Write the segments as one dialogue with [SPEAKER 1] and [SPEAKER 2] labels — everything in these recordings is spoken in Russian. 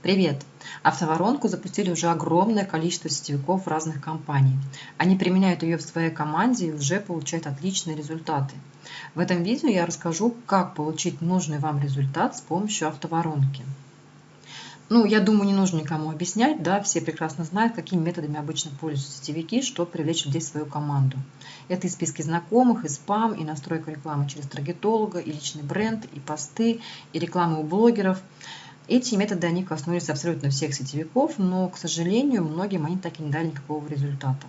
[SPEAKER 1] Привет! Автоворонку запустили уже огромное количество сетевиков разных компаний. Они применяют ее в своей команде и уже получают отличные результаты. В этом видео я расскажу, как получить нужный вам результат с помощью автоворонки. Ну, я думаю, не нужно никому объяснять, да, все прекрасно знают, какими методами обычно пользуются сетевики, чтобы привлечь людей в свою команду. Это и списки знакомых, и спам, и настройка рекламы через таргетолога, и личный бренд, и посты, и реклама у блогеров – эти методы, они коснулись абсолютно всех сетевиков, но, к сожалению, многим они так и не дали никакого результата.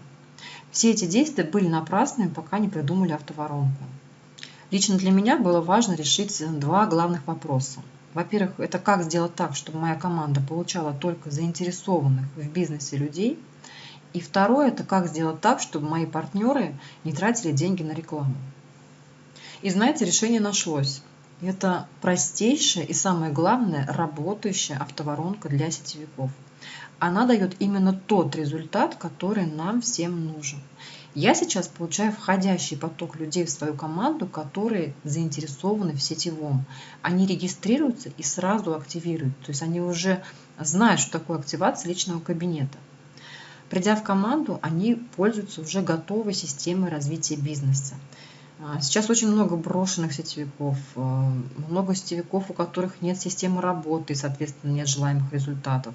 [SPEAKER 1] Все эти действия были напрасными, пока не придумали автоворонку. Лично для меня было важно решить два главных вопроса. Во-первых, это как сделать так, чтобы моя команда получала только заинтересованных в бизнесе людей. И второе, это как сделать так, чтобы мои партнеры не тратили деньги на рекламу. И знаете, решение нашлось. Это простейшая и самое главное работающая автоворонка для сетевиков. Она дает именно тот результат, который нам всем нужен. Я сейчас получаю входящий поток людей в свою команду, которые заинтересованы в сетевом. Они регистрируются и сразу активируют. То есть они уже знают, что такое активация личного кабинета. Придя в команду, они пользуются уже готовой системой развития бизнеса. А, сейчас очень много брошенных сетевиков, а, много сетевиков, у которых нет системы работы и, соответственно, нет желаемых результатов.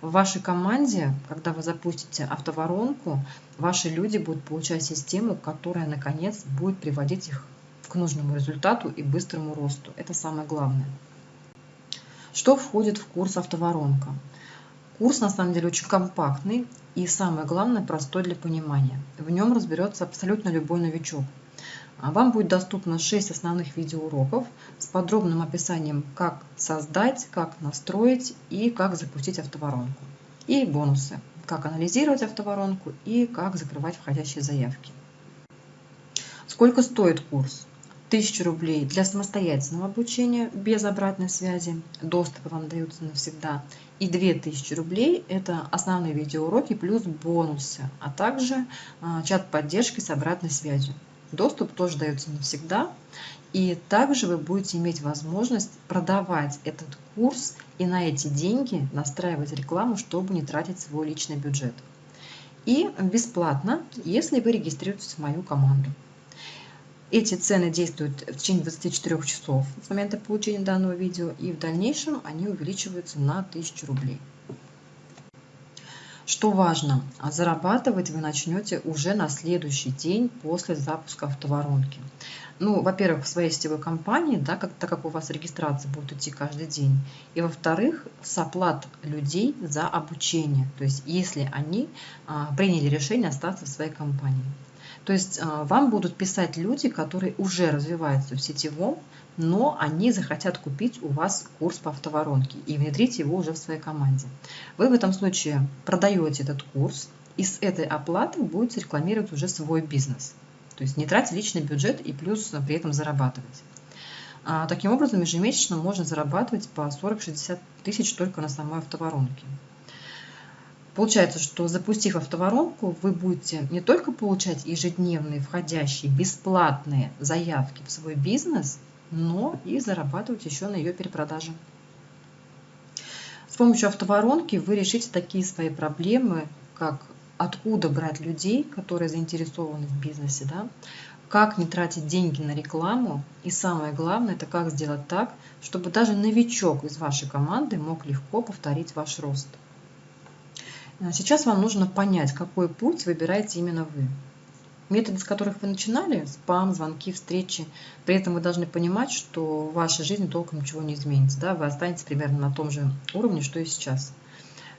[SPEAKER 1] В вашей команде, когда вы запустите автоворонку, ваши люди будут получать систему, которая, наконец, будет приводить их к нужному результату и быстрому росту. Это самое главное. Что входит в курс автоворонка? Курс на самом деле очень компактный и самое главное простой для понимания. В нем разберется абсолютно любой новичок. А вам будет доступно 6 основных видеоуроков с подробным описанием, как создать, как настроить и как запустить автоворонку. И бонусы, как анализировать автоворонку и как закрывать входящие заявки. Сколько стоит курс? 1000 рублей для самостоятельного обучения без обратной связи, доступы вам даются навсегда, и 2000 рублей – это основные видеоуроки плюс бонусы, а также а, чат поддержки с обратной связью. Доступ тоже дается навсегда. И также вы будете иметь возможность продавать этот курс и на эти деньги настраивать рекламу, чтобы не тратить свой личный бюджет. И бесплатно, если вы регистрируетесь в мою команду. Эти цены действуют в течение 24 часов с момента получения данного видео, и в дальнейшем они увеличиваются на 1000 рублей. Что важно, зарабатывать вы начнете уже на следующий день после запуска автоворонки. Ну, во-первых, в своей сетевой компании, да, как, так как у вас регистрация будет идти каждый день. И во-вторых, с оплат людей за обучение. То есть, если они а, приняли решение остаться в своей компании. То есть, а, вам будут писать люди, которые уже развиваются в сетевом, но они захотят купить у вас курс по автоворонке и внедрить его уже в своей команде. Вы в этом случае продаете этот курс и с этой оплаты будете рекламировать уже свой бизнес. То есть не тратить личный бюджет и плюс при этом зарабатывать. А, таким образом, ежемесячно можно зарабатывать по 40-60 тысяч только на самой автоворонке. Получается, что запустив автоворонку, вы будете не только получать ежедневные входящие бесплатные заявки в свой бизнес, но и зарабатывать еще на ее перепродаже. С помощью автоворонки вы решите такие свои проблемы, как откуда брать людей, которые заинтересованы в бизнесе, да? как не тратить деньги на рекламу, и самое главное, это как сделать так, чтобы даже новичок из вашей команды мог легко повторить ваш рост. Сейчас вам нужно понять, какой путь выбираете именно вы методы, с которых вы начинали, спам, звонки, встречи, при этом вы должны понимать, что в вашей жизни толком ничего не изменится. Да? Вы останетесь примерно на том же уровне, что и сейчас.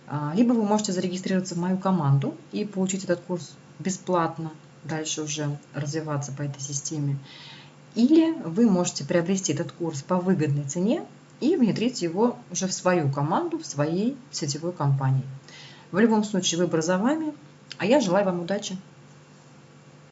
[SPEAKER 1] А, либо вы можете зарегистрироваться в мою команду и получить этот курс бесплатно, дальше уже развиваться по этой системе. Или вы можете приобрести этот курс по выгодной цене и внедрить его уже в свою команду, в своей сетевой компании. В любом случае выбор за вами, а я желаю вам удачи.